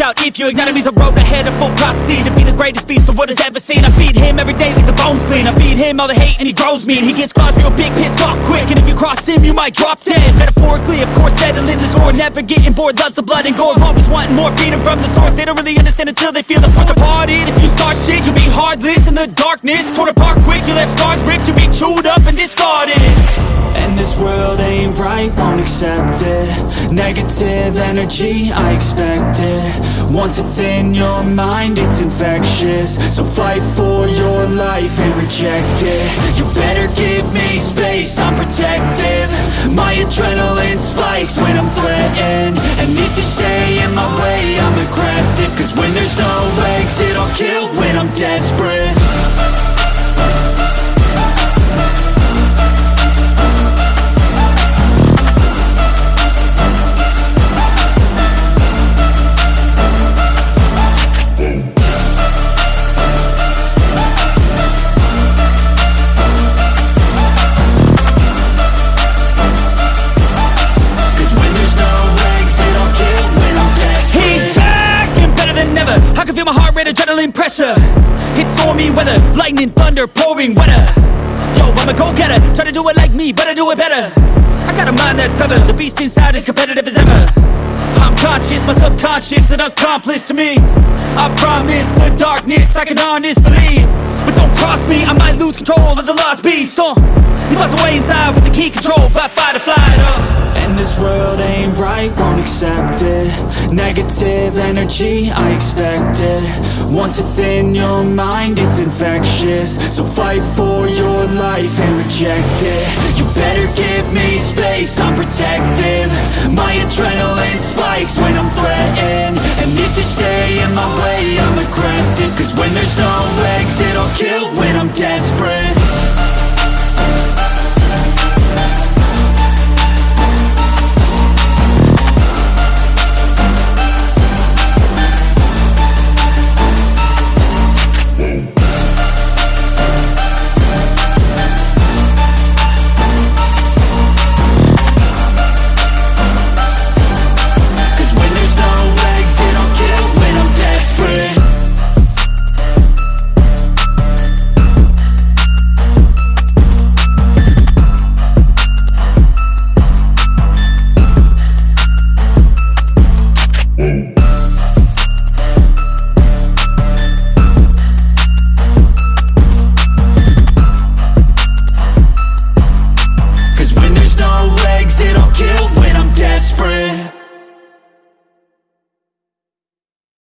out if you ignite him He's a road ahead of full prophecy. To be the greatest beast the world has ever seen. I feed him every day like the bones clean. I feed him all the hate and he grows me And he gets claws real big, pissed off quick. And if you cross him, you might drop dead. Metaphorically, of course, settling the score Never getting bored, loves the blood and gore. Always wanting more freedom from the source. They don't really understand until they feel the force departed. If you start shit, you'll be heartless in the darkness. Torn apart quick, you left scars ripped. You'll be chewed up and discarded. And this world right, won't accept it. Negative energy, I expect it. Once it's in your mind, it's infectious. So fight for your life and reject it. You better give me space, I'm protective. My my heart rate, adrenaline pressure. It's stormy weather, lightning, thunder, pouring weather Yo, I'm a go-getter, try to do it like me, but I do it better. I got a mind that's clever, the beast inside is competitive as ever. I'm conscious, my subconscious, an accomplice to me. I promise the darkness, I can honest believe. But don't cross me, I might lose control of the lost beast. Uh, He's locked away inside with the key control by fight or flight uh. Right, won't accept it. Negative energy, I expect it. Once it's in your mind, it's infectious. So fight for your life and reject it. You better give me space, I'm protective. My adrenaline spikes when I'm threatened